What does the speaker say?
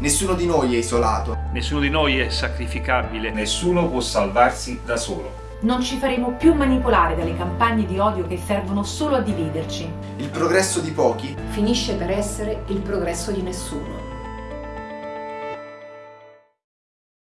Nessuno di noi è isolato. Nessuno di noi è sacrificabile. Nessuno può salvarsi da solo. Non ci faremo più manipolare dalle campagne di odio che servono solo a dividerci. Il progresso di pochi finisce per essere il progresso di nessuno.